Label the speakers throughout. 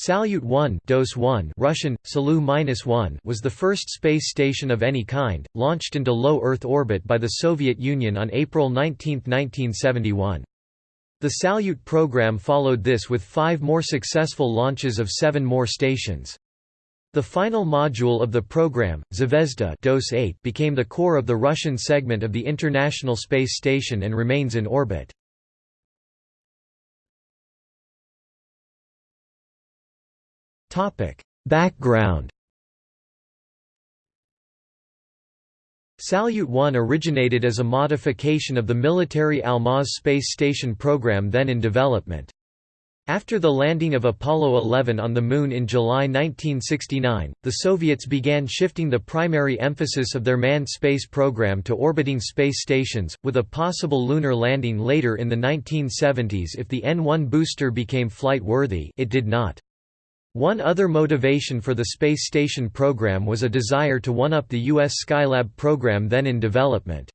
Speaker 1: Salyut 1, DOS 1 Russian, Salu-1 was the first space station of any kind, launched into low Earth orbit by the Soviet Union on April 19, 1971. The Salyut program followed this with five more successful launches of seven more stations. The final module of the program, Zvezda DOS 8, became the core of the Russian segment of the International Space Station and remains in orbit. Topic: Background. Salyut 1 originated as a modification of the military Almaz space station program then in development. After the landing of Apollo 11 on the Moon in July 1969, the Soviets began shifting the primary emphasis of their manned space program to orbiting space stations, with a possible lunar landing later in the 1970s if the N-1 booster became flight-worthy it did not. One other motivation for the space station program was a desire to one-up the U.S. Skylab program then in development.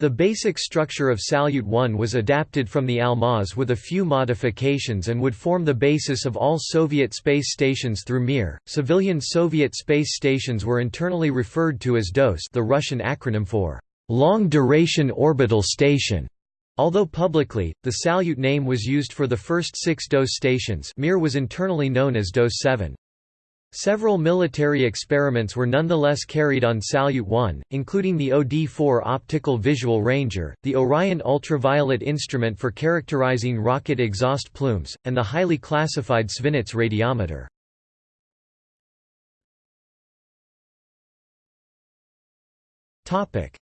Speaker 1: The basic structure of Salyut 1 was adapted from the Almaz with a few modifications and would form the basis of all Soviet space stations through Mir. Civilian Soviet space stations were internally referred to as DOS, the Russian acronym for Long Duration Orbital Station. Although publicly, the Salyut name was used for the first six DOS stations Mir was internally known as DOS 7. Several military experiments were nonetheless carried on Salyut 1, including the OD-4 Optical Visual Ranger, the Orion ultraviolet instrument for characterizing rocket exhaust plumes, and the highly classified Svinets radiometer.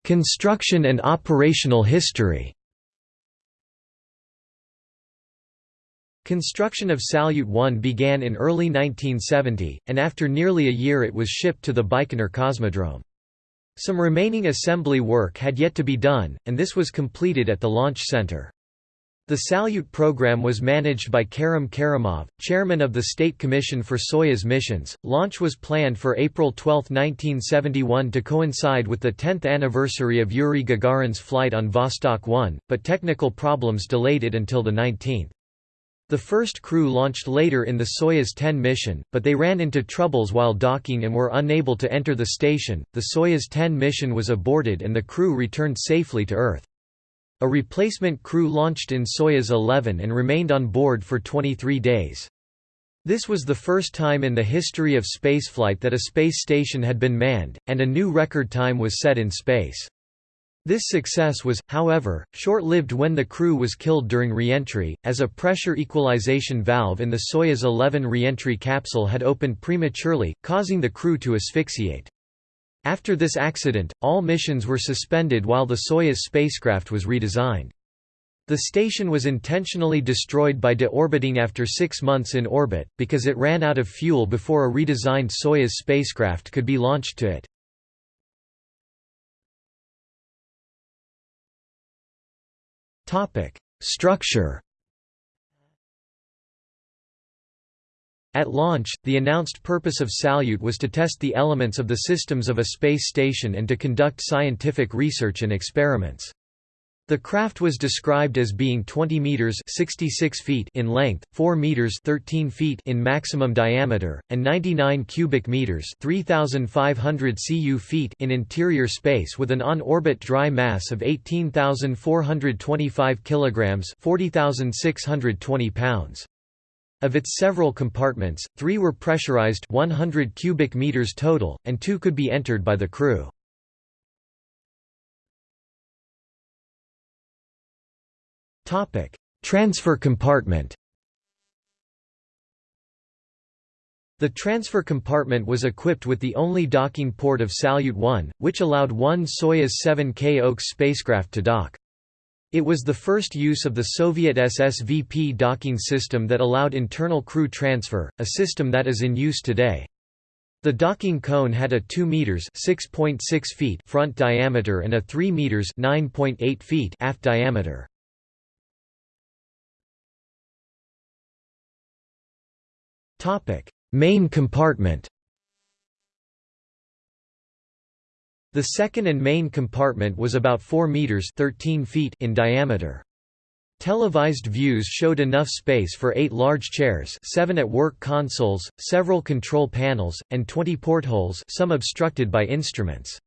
Speaker 1: Construction and operational history Construction of Salyut 1 began in early 1970, and after nearly a year it was shipped to the Baikonur Cosmodrome. Some remaining assembly work had yet to be done, and this was completed at the Launch Center. The Salyut program was managed by Kerim Kerimov, chairman of the State Commission for Soyuz missions. Launch was planned for April 12, 1971 to coincide with the 10th anniversary of Yuri Gagarin's flight on Vostok 1, but technical problems delayed it until the 19th. The first crew launched later in the Soyuz 10 mission, but they ran into troubles while docking and were unable to enter the station. The Soyuz 10 mission was aborted and the crew returned safely to Earth. A replacement crew launched in Soyuz 11 and remained on board for 23 days. This was the first time in the history of spaceflight that a space station had been manned, and a new record time was set in space. This success was, however, short-lived when the crew was killed during re-entry, as a pressure equalization valve in the Soyuz 11 re-entry capsule had opened prematurely, causing the crew to asphyxiate. After this accident, all missions were suspended while the Soyuz spacecraft was redesigned. The station was intentionally destroyed by deorbiting after six months in orbit, because it ran out of fuel before a redesigned Soyuz spacecraft could be launched to it. Topic: Structure. At launch, the announced purpose of Salyut was to test the elements of the systems of a space station and to conduct scientific research and experiments. The craft was described as being 20 meters (66 feet) in length, 4 meters (13 feet) in maximum diameter, and 99 cubic meters (3,500 cu feet) in interior space, with an on-orbit dry mass of 18,425 kilograms (40,620 pounds). Of its several compartments, three were pressurized 100 cubic meters total, and two could be entered by the crew. Topic: Transfer compartment. The transfer compartment was equipped with the only docking port of Salyut 1, which allowed one Soyuz 7K OKS spacecraft to dock. It was the first use of the Soviet SSVP docking system that allowed internal crew transfer, a system that is in use today. The docking cone had a 2 meters (6.6 feet) front diameter and a 3 meters (9.8 feet) aft diameter. Main compartment The second and main compartment was about 4 meters 13 feet in diameter. Televised views showed enough space for eight large chairs seven at work consoles, several control panels, and 20 portholes some obstructed by instruments.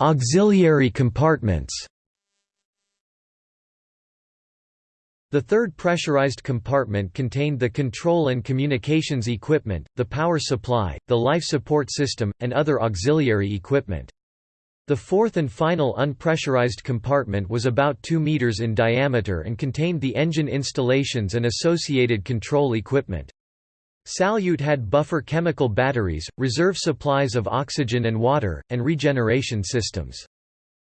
Speaker 1: Auxiliary compartments The third pressurized compartment contained the control and communications equipment, the power supply, the life support system, and other auxiliary equipment. The fourth and final unpressurized compartment was about 2 meters in diameter and contained the engine installations and associated control equipment. Salyut had buffer chemical batteries, reserve supplies of oxygen and water, and regeneration systems.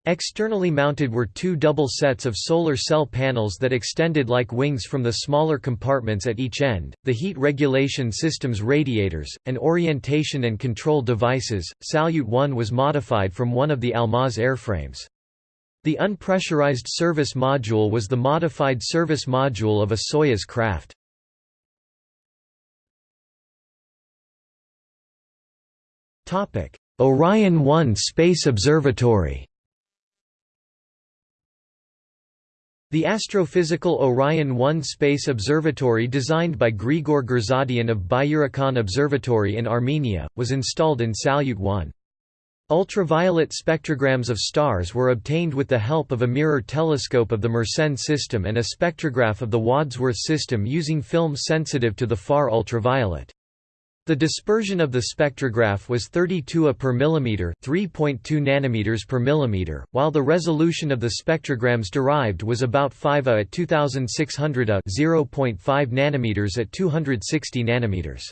Speaker 1: Externally mounted were two double sets of solar cell panels that extended like wings from the smaller compartments at each end, the heat regulation system's radiators, and orientation and control devices. Salyut 1 was modified from one of the Almaz airframes. The unpressurized service module was the modified service module of a Soyuz craft. Orion 1 Space Observatory The astrophysical Orion 1 space observatory designed by Grigor Gurzadian of Byurakan Observatory in Armenia, was installed in Salyut 1. Ultraviolet spectrograms of stars were obtained with the help of a mirror telescope of the Mersenne system and a spectrograph of the Wadsworth system using film sensitive to the far ultraviolet. The dispersion of the spectrograph was 32 A per millimeter, 3.2 nanometers per millimeter, while the resolution of the spectrograms derived was about 5 A at 2600 A, 0.5 nanometers at 260 nanometers.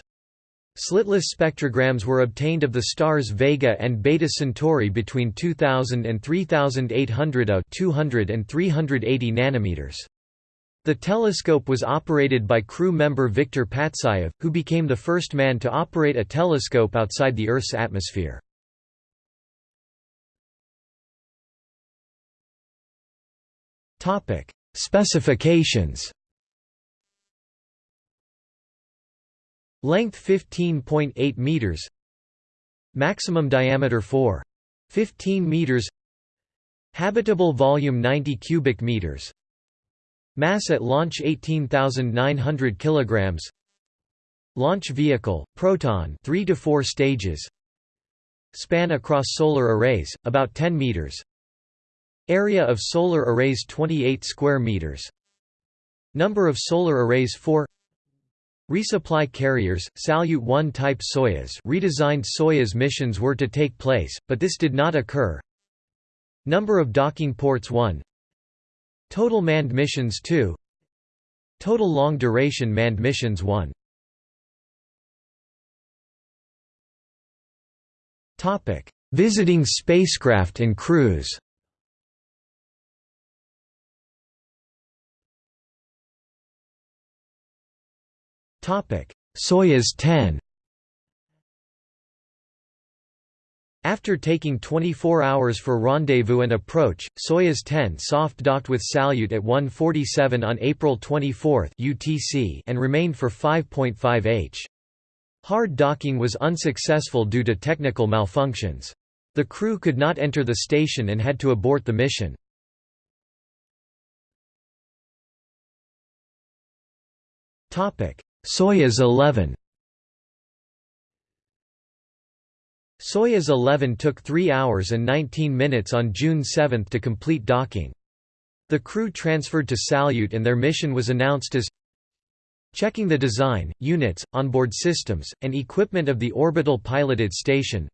Speaker 1: Slitless spectrograms were obtained of the stars Vega and Beta Centauri between 2000 and 3800 A, 200 and 380 nanometers. The telescope was operated by crew member Viktor Patsayev, who became the first man to operate a telescope outside the Earth's atmosphere. Specifications Length 15.8 meters Maximum diameter 4. 15 meters Habitable volume 90 cubic meters Mass at launch 18,900 kilograms. Launch vehicle, Proton 3 to 4 stages. Span across solar arrays about 10 meters. Area of solar arrays 28 square meters. Number of solar arrays 4 Resupply carriers, Salyut 1 type Soyuz redesigned Soyuz missions were to take place, but this did not occur. Number of docking ports 1 Total manned missions 2 Total long-duration manned missions 1 Topic: Visiting spacecraft and crews. Topic: Soyuz 10 After taking 24 hours for rendezvous and approach, Soyuz 10 soft-docked with Salyut at 1:47 on April 24 UTC and remained for 5.5 h. Hard docking was unsuccessful due to technical malfunctions. The crew could not enter the station and had to abort the mission. Soyuz 11 Soyuz 11 took 3 hours and 19 minutes on June 7 to complete docking. The crew transferred to Salyut and their mission was announced as checking the design, units, onboard systems, and equipment of the orbital piloted station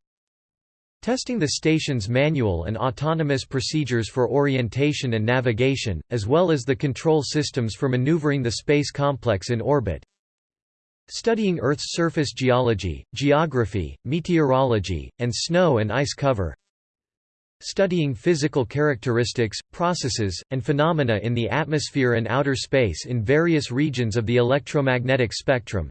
Speaker 1: testing the station's manual and autonomous procedures for orientation and navigation, as well as the control systems for maneuvering the space complex in orbit Studying Earth's surface geology, geography, meteorology, and snow and ice cover. Studying physical characteristics, processes, and phenomena in the atmosphere and outer space in various regions of the electromagnetic spectrum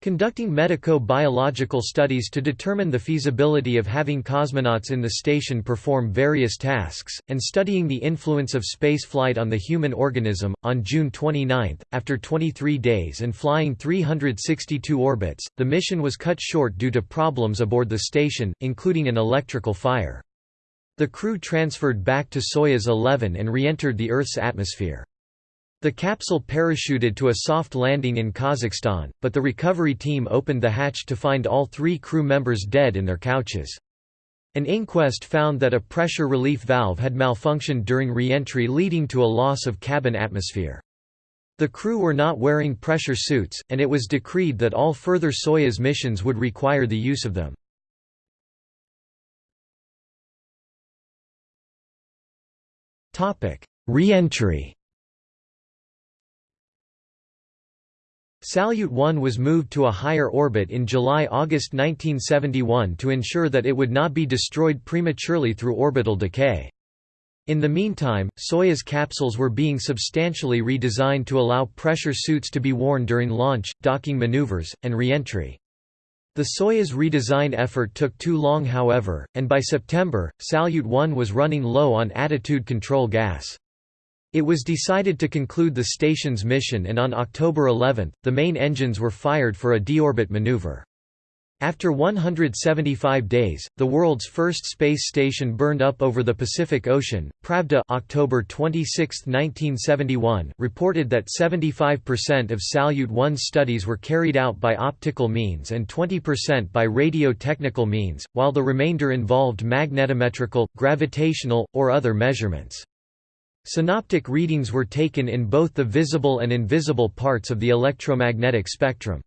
Speaker 1: Conducting medico-biological studies to determine the feasibility of having cosmonauts in the station perform various tasks, and studying the influence of spaceflight on the human organism. On June 29, after 23 days and flying 362 orbits, the mission was cut short due to problems aboard the station, including an electrical fire. The crew transferred back to Soyuz 11 and re-entered the Earth's atmosphere. The capsule parachuted to a soft landing in Kazakhstan, but the recovery team opened the hatch to find all three crew members dead in their couches. An inquest found that a pressure relief valve had malfunctioned during re-entry leading to a loss of cabin atmosphere. The crew were not wearing pressure suits, and it was decreed that all further Soyuz missions would require the use of them. Re-entry Salyut 1 was moved to a higher orbit in July–August 1971 to ensure that it would not be destroyed prematurely through orbital decay. In the meantime, Soyuz capsules were being substantially redesigned to allow pressure suits to be worn during launch, docking maneuvers, and re-entry. The Soyuz redesign effort took too long however, and by September, Salyut 1 was running low on attitude control gas. It was decided to conclude the station's mission and on October 11, the main engines were fired for a deorbit maneuver. After 175 days, the world's first space station burned up over the Pacific Ocean. Pravda October 26, 1971 reported that 75% of Salyut 1's studies were carried out by optical means and 20% by radio-technical means, while the remainder involved magnetometrical, gravitational, or other measurements. Synoptic readings were taken in both the visible and invisible parts of the electromagnetic spectrum.